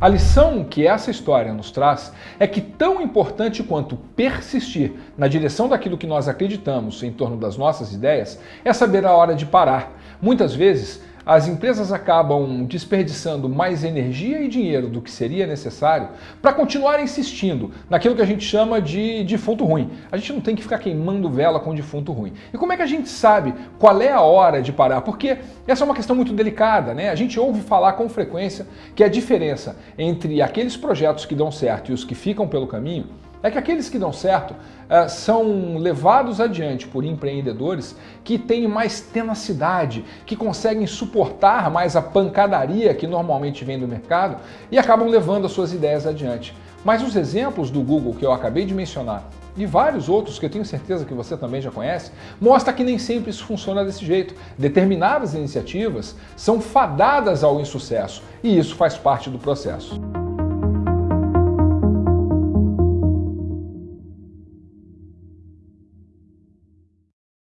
A lição que essa história nos traz é que tão importante quanto persistir na direção daquilo que nós acreditamos em torno das nossas ideias é saber a hora de parar. Muitas vezes as empresas acabam desperdiçando mais energia e dinheiro do que seria necessário para continuar insistindo naquilo que a gente chama de defunto ruim. A gente não tem que ficar queimando vela com defunto ruim. E como é que a gente sabe qual é a hora de parar? Porque essa é uma questão muito delicada, né? A gente ouve falar com frequência que a diferença entre aqueles projetos que dão certo e os que ficam pelo caminho é que aqueles que dão certo uh, são levados adiante por empreendedores que têm mais tenacidade, que conseguem suportar mais a pancadaria que normalmente vem do mercado e acabam levando as suas ideias adiante. Mas os exemplos do Google que eu acabei de mencionar e vários outros que eu tenho certeza que você também já conhece, mostra que nem sempre isso funciona desse jeito. Determinadas iniciativas são fadadas ao insucesso e isso faz parte do processo.